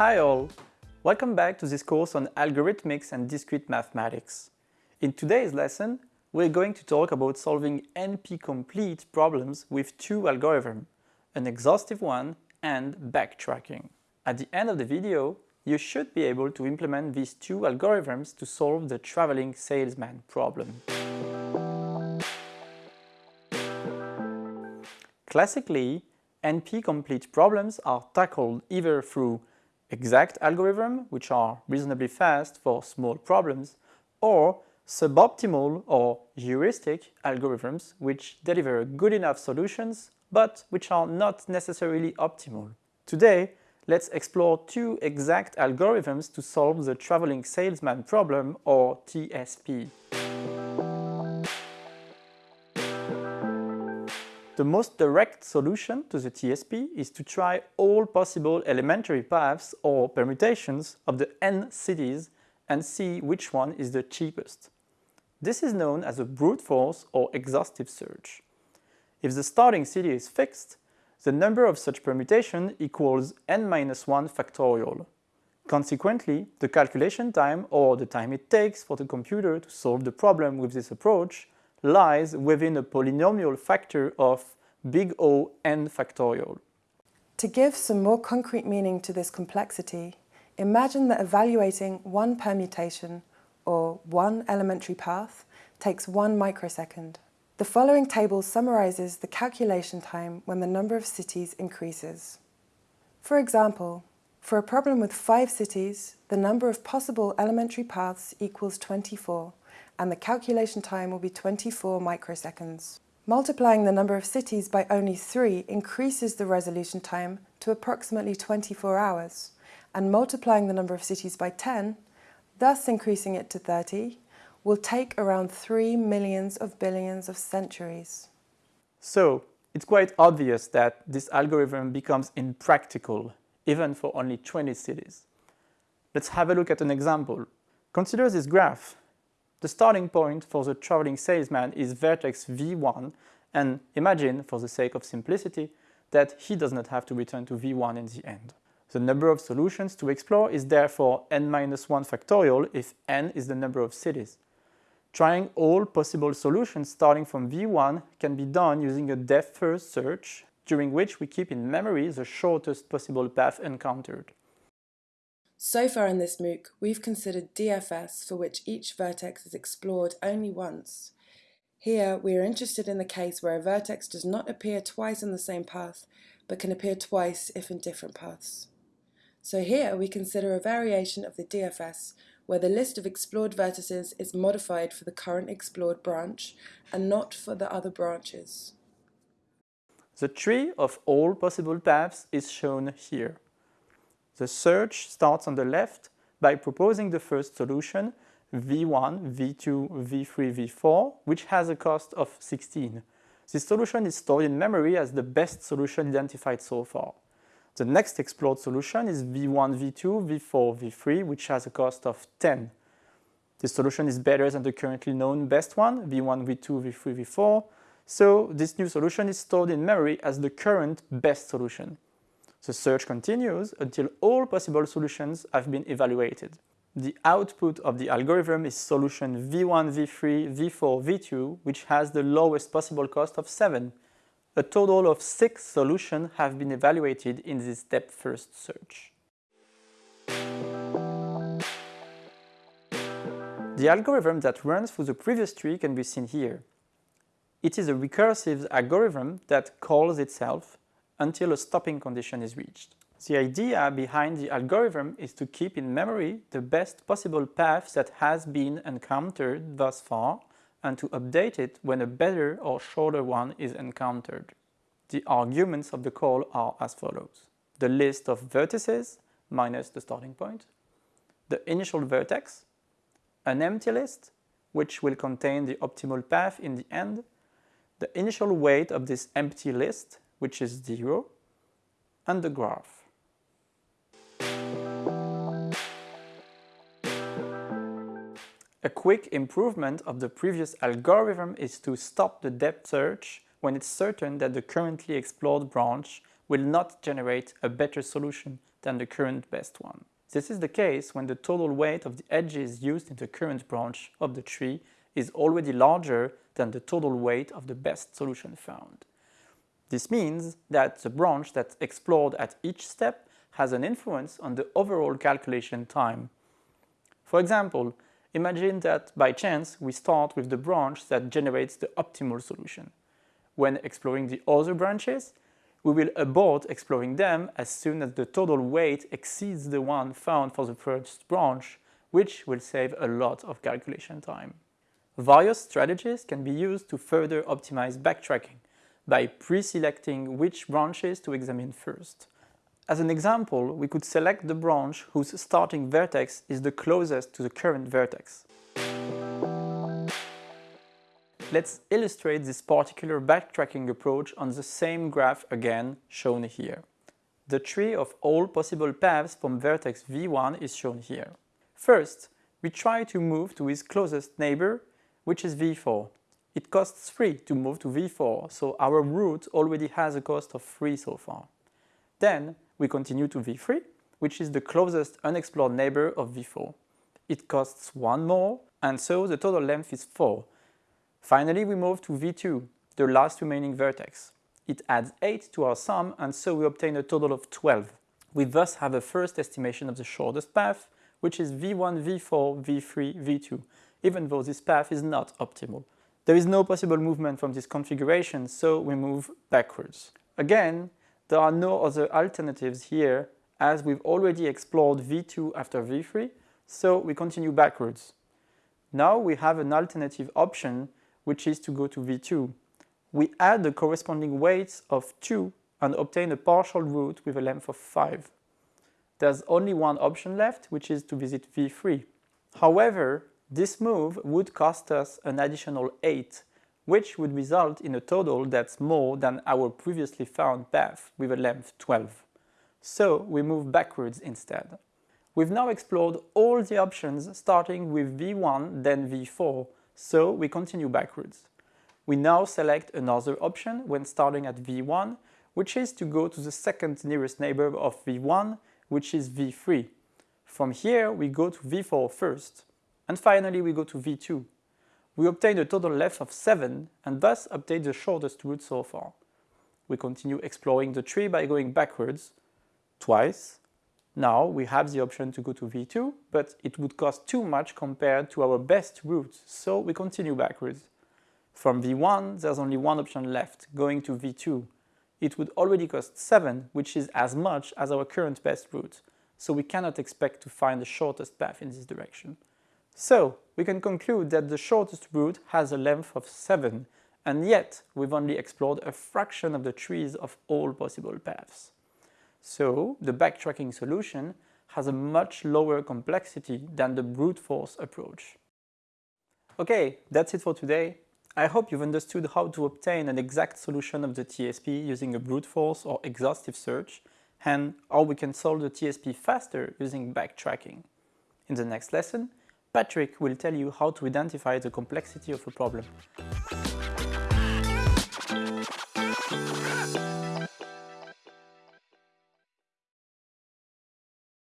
Hi all! Welcome back to this course on algorithmics and discrete mathematics. In today's lesson, we're going to talk about solving NP-complete problems with two algorithms, an exhaustive one and backtracking. At the end of the video, you should be able to implement these two algorithms to solve the traveling salesman problem. Classically, NP-complete problems are tackled either through exact algorithms, which are reasonably fast for small problems, or suboptimal or heuristic algorithms which deliver good enough solutions but which are not necessarily optimal. Today, let's explore two exact algorithms to solve the traveling salesman problem or TSP. The most direct solution to the TSP is to try all possible elementary paths or permutations of the n cities and see which one is the cheapest. This is known as a brute force or exhaustive search. If the starting city is fixed, the number of such permutation equals n-1 factorial. Consequently, the calculation time or the time it takes for the computer to solve the problem with this approach lies within a polynomial factor of big O n factorial. To give some more concrete meaning to this complexity, imagine that evaluating one permutation, or one elementary path, takes one microsecond. The following table summarizes the calculation time when the number of cities increases. For example, for a problem with five cities, the number of possible elementary paths equals 24, and the calculation time will be 24 microseconds. Multiplying the number of cities by only 3 increases the resolution time to approximately 24 hours, and multiplying the number of cities by 10, thus increasing it to 30, will take around 3 millions of billions of centuries. So, it's quite obvious that this algorithm becomes impractical, even for only 20 cities. Let's have a look at an example. Consider this graph. The starting point for the traveling salesman is vertex v1 and imagine, for the sake of simplicity, that he does not have to return to v1 in the end. The number of solutions to explore is therefore n-1 factorial if n is the number of cities. Trying all possible solutions starting from v1 can be done using a depth-first search, during which we keep in memory the shortest possible path encountered. So far in this MOOC, we've considered DFS for which each vertex is explored only once. Here, we are interested in the case where a vertex does not appear twice on the same path, but can appear twice if in different paths. So here we consider a variation of the DFS where the list of explored vertices is modified for the current explored branch and not for the other branches. The tree of all possible paths is shown here. The search starts on the left by proposing the first solution, v1, v2, v3, v4, which has a cost of 16. This solution is stored in memory as the best solution identified so far. The next explored solution is v1, v2, v4, v3, which has a cost of 10. This solution is better than the currently known best one, v1, v2, v3, v4, so this new solution is stored in memory as the current best solution. The search continues until all possible solutions have been evaluated. The output of the algorithm is solution v1, v3, v4, v2, which has the lowest possible cost of 7. A total of 6 solutions have been evaluated in this depth-first search. The algorithm that runs through the previous tree can be seen here. It is a recursive algorithm that calls itself until a stopping condition is reached. The idea behind the algorithm is to keep in memory the best possible path that has been encountered thus far and to update it when a better or shorter one is encountered. The arguments of the call are as follows. The list of vertices minus the starting point, the initial vertex, an empty list, which will contain the optimal path in the end, the initial weight of this empty list, which is 0, and the graph. A quick improvement of the previous algorithm is to stop the depth search when it's certain that the currently explored branch will not generate a better solution than the current best one. This is the case when the total weight of the edges used in the current branch of the tree is already larger than the total weight of the best solution found. This means that the branch that's explored at each step has an influence on the overall calculation time. For example, imagine that by chance we start with the branch that generates the optimal solution. When exploring the other branches, we will abort exploring them as soon as the total weight exceeds the one found for the first branch, which will save a lot of calculation time. Various strategies can be used to further optimize backtracking by pre-selecting which branches to examine first. As an example, we could select the branch whose starting vertex is the closest to the current vertex. Let's illustrate this particular backtracking approach on the same graph again, shown here. The tree of all possible paths from vertex v1 is shown here. First, we try to move to his closest neighbor, which is v4. It costs 3 to move to v4, so our route already has a cost of 3 so far. Then, we continue to v3, which is the closest unexplored neighbor of v4. It costs 1 more, and so the total length is 4, Finally, we move to V2, the last remaining vertex. It adds 8 to our sum and so we obtain a total of 12. We thus have a first estimation of the shortest path, which is V1, V4, V3, V2, even though this path is not optimal. There is no possible movement from this configuration, so we move backwards. Again, there are no other alternatives here as we've already explored V2 after V3, so we continue backwards. Now we have an alternative option which is to go to V2. We add the corresponding weights of 2 and obtain a partial route with a length of 5. There's only one option left, which is to visit V3. However, this move would cost us an additional 8, which would result in a total that's more than our previously found path with a length 12. So we move backwards instead. We've now explored all the options starting with V1 then V4 so we continue backwards. We now select another option when starting at V1, which is to go to the second nearest neighbor of V1, which is V3. From here, we go to V4 first, and finally we go to V2. We obtain a total length of 7 and thus obtain the shortest route so far. We continue exploring the tree by going backwards, twice, now we have the option to go to V2, but it would cost too much compared to our best route, so we continue backwards. From V1, there's only one option left, going to V2. It would already cost 7, which is as much as our current best route, so we cannot expect to find the shortest path in this direction. So, we can conclude that the shortest route has a length of 7, and yet we've only explored a fraction of the trees of all possible paths. So the backtracking solution has a much lower complexity than the brute force approach. Okay, that's it for today. I hope you've understood how to obtain an exact solution of the TSP using a brute force or exhaustive search, and how we can solve the TSP faster using backtracking. In the next lesson, Patrick will tell you how to identify the complexity of a problem.